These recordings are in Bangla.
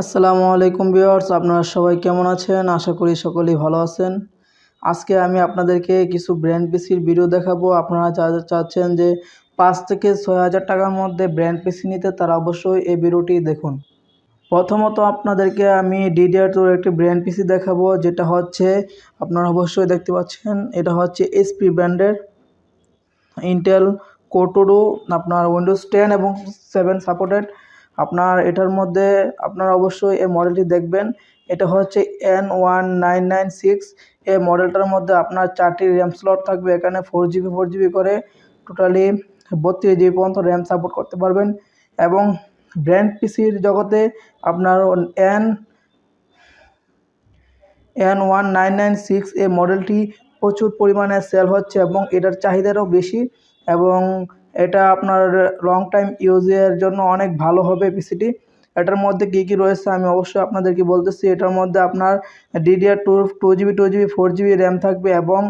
আসসালামু আলাইকুম ভিউয়ার্স, আপনারা সবাই কেমন আছেন? আশা করি সকলেই ভালো আছেন। আজকে আমি আপনাদেরকে কিছু ব্র্যান্ড পিসির ভিডিও দেখাবো। আপনারা চাচ্ছেন যে পাঁচ থেকে ছয় হাজার টাকার মধ্যে ব্র্যান্ড পিসি নিতে, তারা অবশ্যই এই ভিডিওটি দেখুন। প্রথমত আপনাদেরকে আমি ডিডিআর টুর একটি ব্র্যান্ড পিসি দেখাবো, যেটা হচ্ছে, আপনারা অবশ্যই দেখতে পাচ্ছেন, এটা হচ্ছে এসপি ব্র্যান্ডের ইন্টেল কোটোডো আপনার উইন্ডোজ টেন এবং সেভেন সাপোর্টেড আপনার এটার মধ্যে আপনারা অবশ্যই এই মডেলটি দেখবেন। এটা হচ্ছে N one nine nine six এই মডেলটার মধ্যে আপনার চারটি র্যাম স্লট থাকবে। এখানে ফোর জিবি ফোর জিবি করে টোটালি বত্রিশ জিবি পর্যন্ত র্যাম সাপোর্ট করতে পারবেন। এবং ব্র্যান্ড পিসির জগতে আপনার N N one nine nine six এই মডেলটি প্রচুর পরিমাণে সেল হচ্ছে এবং এটার চাহিদারও বেশি। এবং এটা আপনার লং টাইম ইউজের জন্য অনেক ভালো হবে পিসিটি এটার মধ্যে কী কী রয়েছে আমি অবশ্যই আপনাদেরকে বলতেছি। এটার মধ্যে আপনার DDR two two GB two GB four GB RAM থাকবে এবং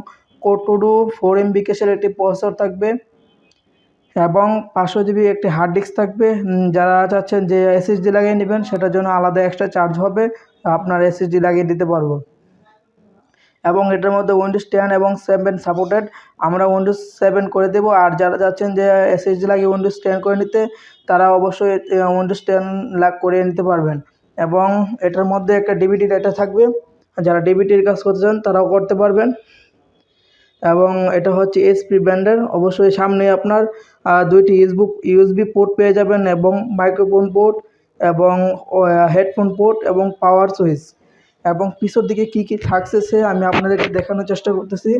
কোটুডু ফোর এমবি কেসের একটি প্রসেসর থাকবে এবং পাঁচশো জিবি একটি হার্ড ডিস্ক থাকবে। যারা চাচ্ছেন যে এসএসডি লাগিয়ে নেবেন, সেটার জন্য আলাদা এক্সট্রা চার্জ হবে। আপনার এসএসডি লাগিয়ে দিতে পারব। এবং এটার মধ্যে উইন্ডোজ টেন এবং সেভেন সাপোর্টেড আমরা উইন্ডোজ সেভেন করে দেবো। আর যারা যাচ্ছেন যে এসএসডি লাগিয়ে উইন্ডোজ টেন করে নিতে, তারা অবশ্যই উইন্ডোজ টেন লাগ করে নিতে পারবেন। এবং এটার মধ্যে একটা ডিবিটি ডেটা থাকবে। যারা ডিবিটির কাজ করতে চান, তারাও করতে পারবেন। এবং এটা হচ্ছে এসপি ব্র্যান্ডের অবশ্যই সামনে আপনার দুইটি ইউজবুক ইউএসবি পোর্ট পেয়ে যাবেন এবং মাইক্রোফোন পোর্ট এবং হেডফোন পোর্ট এবং পাওয়ার সুইচ এবং পিছর দিকে কি কি থাকছে সে আমি আপনাদেরকে দেখানোর চেষ্টা করতেছি।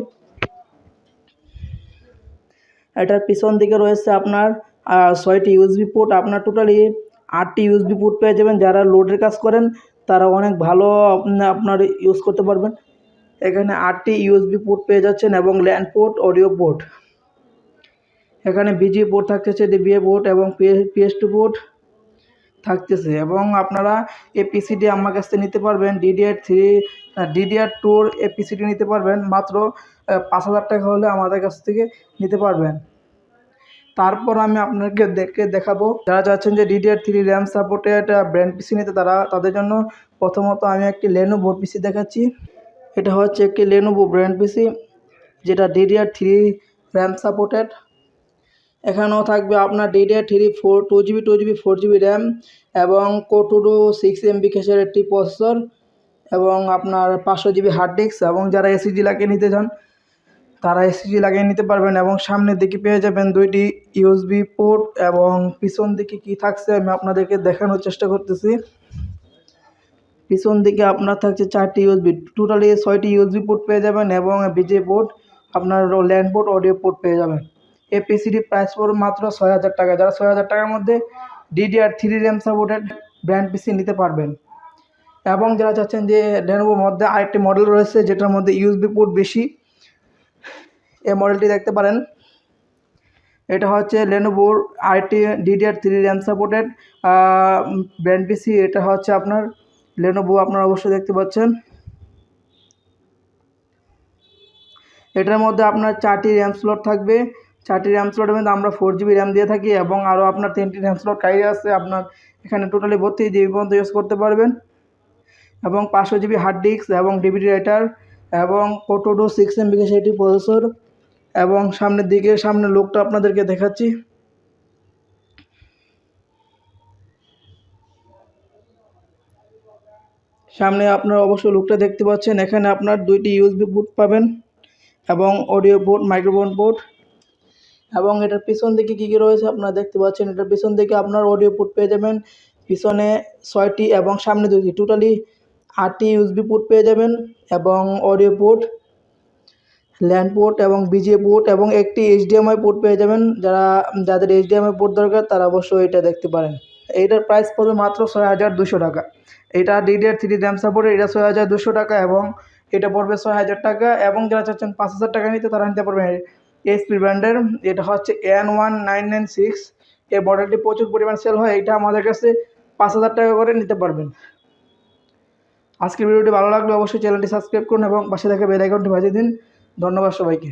এটার পিছন দিকে রয়েছে আপনার ছয়টি ইউএসবি পোর্ট আপনার টোটালি আটটি ইউএসবি পোর্ট পেয়ে যাবেন। যারা লোডের কাজ করেন, তারা অনেক ভালো আপনার ইউজ করতে পারবেন। এখানে আটটি ইউএসবি পোর্ট পেয়ে যাচ্ছেন এবং ল্যান্ড পোর্ট অডিও পোর্ট এখানে বিজি পোর্ট থাকতেছে ডিবিএ পোর্ট এবং পিএস টু পোর্ট থাকতেছে এবং আপনারা এই পিসিটি আমার কাছ থেকে নিতে পারবেন ডিডিআর থ্রি ডিডিআর টুর এই পিসিটি নিতে পারবেন, মাত্র পাঁচ হাজার টাকা হলে আমাদের কাছ থেকে নিতে পারবেন। তারপর আমি আপনাকে দেখে দেখাবো, যারা চাচ্ছেন যে DDR three RAM supported brand PC নিতে, তারা, তাদের জন্য প্রথমত আমি একটি লেনোভো পিসি দেখাচ্ছি। এটা হচ্ছে একটি লেনোভো ব্র্যান্ড পিসি যেটা ডিডিআর থ্রি র্যাম সাপোর্টেড এখানেও থাকবে আপনার DDR three four two GB two GB four GB RAM এবং কোটুডু সিক্স এমবি কেসের একটি প্রসেসর এবং আপনার পাঁচশো জিবি হার্ড ডিস্ক এবং যারা এসিজি লাগিয়ে নিতে চান, তারা এসিজি লাগিয়ে নিতে পারবেন এবং সামনের দিকে পেয়ে যাবেন দুইটি ইউএসবি পোর্ট এবং পিছন দিকে কি থাকছে আমি আপনাদেরকে দেখানোর চেষ্টা করতেছি। পিছন দিকে আপনার থাকছে চারটি ইউএসবি টোটালি ছয়টি ইউএসবি পোর্ট পেয়ে যাবেন এবং বিজে পোর্ট আপনার ল্যান্ড পোর্ট অডিও পোর্ট পেয়ে যাবেন। এই পিসিটি প্রাইস পড়বে মাত্র ছয় হাজার টাকা। যারা ছয় হাজার টাকার মধ্যে DDR three RAM supported brand PC নিতে পারবেন। এবং যারা চাচ্ছেন যে লেনোভোর মধ্যে আরেকটি মডেল রয়েছে, যেটার মধ্যে ইউএসবি পোর্ট বেশি, এই মডেলটি দেখতে পারেন। এটা হচ্ছে লেনোভোর আরেকটি DDR three RAM supported brand PC এটা হচ্ছে আপনার লেনোভো আপনারা অবশ্যই দেখতে পাচ্ছেন। এটার মধ্যে আপনার চারটি র্যাম স্লট থাকবে। চারটি র্যাম স্লটের মধ্যে আমরা ফোর জিবি র্যাম দিয়ে থাকি এবং আরও আপনার তিনটি র্যাম স্লট কাই আছে, আপনার এখানে টোটালি বত্রিশ জিবি পর্যন্ত ইউজ করতে পারবেন। এবং পাঁচশো জিবি হার্ড ডিস্ক এবং ডিভিডি রাইটার এবং কোটোডো সিক্স এম বিকে সেটি প্রসেসর এবং সামনের দিকে সামনে লোকটা আপনাদেরকে দেখাচ্ছি। সামনে আপনারা অবশ্যই লুকটা দেখতে পাচ্ছেন, এখানে আপনার দুইটি ইউএসবি বুট পাবেন এবং অডিও পোর্ট মাইক্রোফোন পোর্ট এবং এটার পিছন দিকে কী কী রয়েছে আপনারা দেখতে পাচ্ছেন? এটার পিছন দিকে আপনার অডিও পুট পেয়ে যাবেন। পিছনে ছয়টি এবং সামনে দুটি টোটালি আটটি ইউএসবি পুট পেয়ে যাবেন এবং অডিও পুট ল্যান্ড পোর্ট এবং বিজে পোর্ট এবং একটি এইচডিএমআই পোর্ট পেয়ে যাবেন। যারা, যাদের এইচডিএমআই পোর্ট দরকার, তারা অবশ্যই এটা দেখতে পারেন। এইটার প্রাইস পড়বে মাত্র ছয় হাজার দুশো টাকা। এটা ডিডিআর থ্রি র্যাম সাপোর্টের এটা ছয় হাজার দুশো টাকা এবং এটা পড়বে ছয় হাজার টাকা এবং যারা চাচ্ছেন পাঁচ হাজার টাকা নিতে, তারা নিতে পারবেন এসপি ব্র্যান্ডের এটা হচ্ছে N one nine nine six এই মডেলটি প্রচুর পরিমাণ সেল হয়, এটা আমাদের কাছে পাঁচ হাজার টাকা করে নিতে পারবেন। আজকের ভিডিওটি ভালো লাগলে অবশ্যই চ্যানেলটি সাবস্ক্রাইব করুন এবং পাশে থেকে বেল আইকনটি বাজিয়ে দিন। ধন্যবাদ সবাইকে।